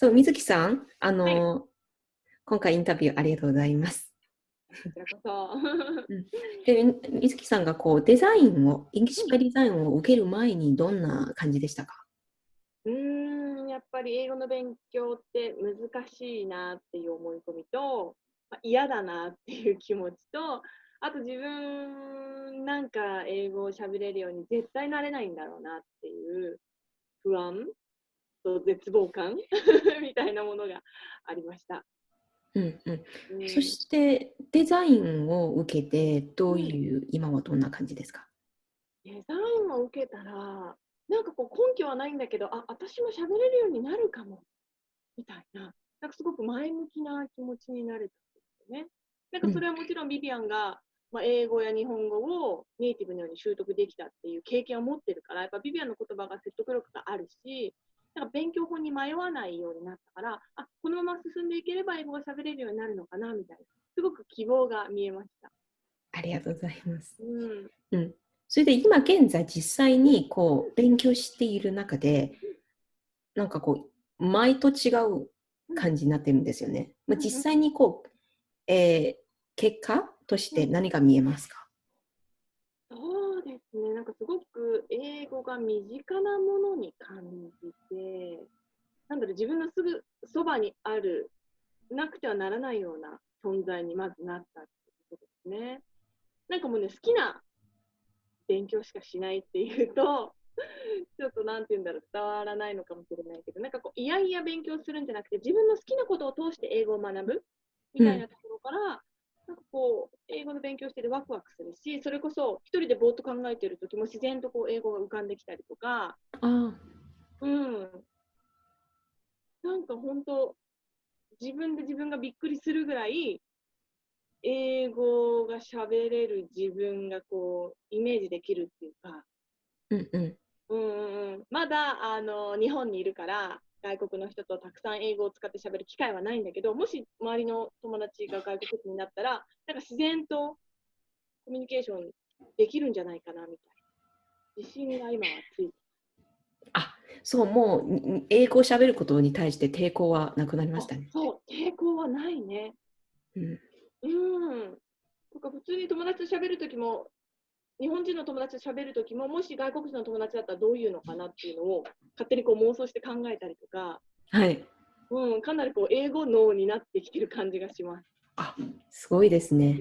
そう、水木さん、あの、はい、今回インタビューありがとうございます。こちらこそ。で、水木さんがこうデザインを、イングシックデザインを受ける前にどんな感じでしたか？うん、やっぱり英語の勉強って難しいなっていう思い込みと、まあ、嫌だなっていう気持ちと、あと自分なんか英語を喋れるように絶対なれないんだろうなっていう不安と絶望感 みたいなものがありました。うんうん、そしてデザインを受けてどういう、うん、今はどんな感じですか？デザインを受けたらなんかこう根拠はないんだけどあ私も喋れるようになるかもみたいな。なんかすごく前向きな気持ちになれたんですよね。なんかそれはもちろんビビアンが、まあ、英語や日本語をネイティブのように習得できたっていう経験を持ってるからやっぱビビアンの言葉が説得力があるしなんか勉強法に迷わないようになったから、あこのまま進んでいければ英語が喋れるようになるのかなみたいな、すごく希望が見えました。ありがとうございます。うん、うん、それで今現在実際にこう勉強している中で、なんかこう前と違う感じになってるんですよね。まあ、実際にこう、えー、結果として何が見えますか、ね、なんかすごく英語が身近なものに感じて、なんだろう、自分のすぐそばにある、なくてはならないような存在にまずなったってことですね。なんかもうね、好きな勉強しかしないっていうと、ちょっとなんて言うんだろう、伝わらないのかもしれないけど、なんかこう、いやいや勉強するんじゃなくて、自分の好きなことを通して英語を学ぶみたいなところから、なんかこう、英語の勉強しててワクワクするし、それこそ一人でぼーっと考えてる時も自然とこう英語が浮かんできたりとか、あうん。なんか本当、自分で自分がびっくりするぐらい、英語が喋れる自分がこう、イメージできるっていうか、うんうん。うんうん、まだあの日本にいるから外国の人とたくさん英語を使って喋る機会はないんだけど、もし周りの友達が外国人になったら、なんか自然とコミュニケーションできるんじゃないかなみたいな。自信が今はついてあそう、もう英語を喋ることに対して抵抗はなくなりましたね。そう、抵抗はないね。うん。うん。とか普通に友達と喋るときも、日本人の友達と喋るときも、もし外国人の友達だったらどういうのかなっていうのを勝手にこう妄想して考えたりとか、はい。うん、かなりこう英語脳になってきてる感じがします。あ、すごいですね。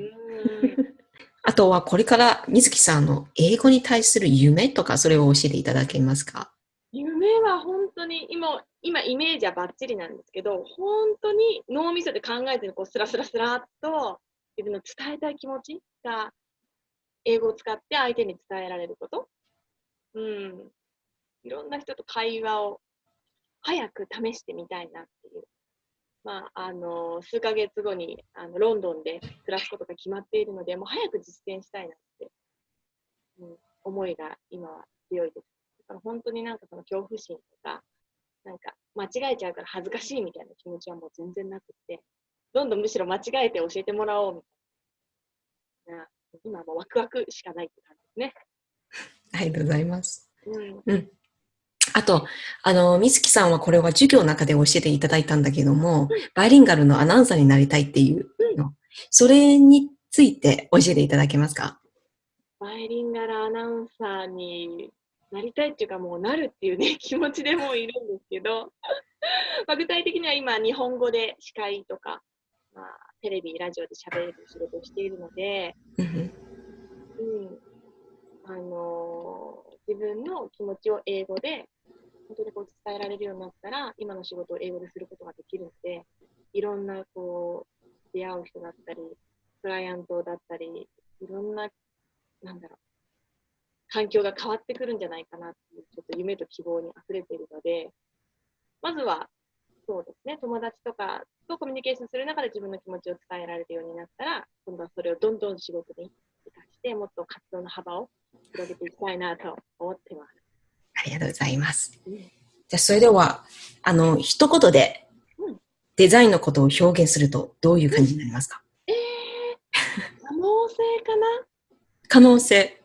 あとはこれから水木さんの英語に対する夢とかそれを教えていただけますか？夢は本当に今今イメージはバッチリなんですけど本当に脳みそで考えてこうスラスラスラっと自分の伝えたい気持ちが英語を使って相手に伝えられること。うん。いろんな人と会話を早く試してみたいなっていう。まあ、あの、数ヶ月後にあのロンドンで暮らすことが決まっているので、もう早く実践したいなって、うん、思いが今は強いです。だから本当になんかその恐怖心とか、なんか間違えちゃうから恥ずかしいみたいな気持ちはもう全然なくて、どんどんむしろ間違えて教えてもらおうみたいな今もワクワクしかないって感じですね。ありがとうございます。うん。うん、あと、あの、美月さんはこれは授業の中で教えていただいたんだけども、うん、バイリンガルのアナウンサーになりたいっていうの、うん、それについて教えていただけますか？バイリンガルアナウンサーになりたいっていうかもうなるっていうね 気持ちでもいるんですけどまあ具体的には今日本語で司会とか、まあ、テレビ、ラジオで喋れる仕事をしているので、うん、あのー、自分の気持ちを英語で本当にこう伝えられるようになったら、今の仕事を英語ですることができるので、いろんなこう出会う人だったり、クライアントだったり、いろんな、なんだろう、環境が変わってくるんじゃないかなっていう、ちょっと夢と希望に溢れているので、まずはそうですね、友達とかとコミュニケーションする中で自分の気持ちを伝えられるようになったら、今度はそれをどんどん仕事に生かして、もっと活動の幅を広げていきたいなと思ってます。ありがとうございます。うん、じゃあ、それでは、あの、一言で、デザインのことを表現すると、どういう感じになりますか、うん、えー、可能性かな？可能性。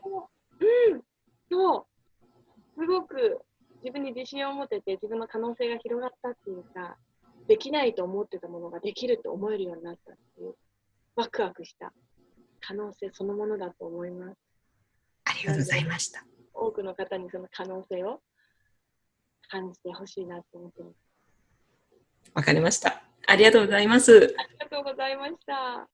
うん、そう。すごく自分に自信を持てて自分の可能性が広がったっていうか、できないと思ってたものができると思えるようになったっていう、ワクワクした可能性そのものだと思います。ありがとうございました。多くの方にその可能性を感じてほしいなと思ってます。わかりました。ありがとうございます。ありがとうございました。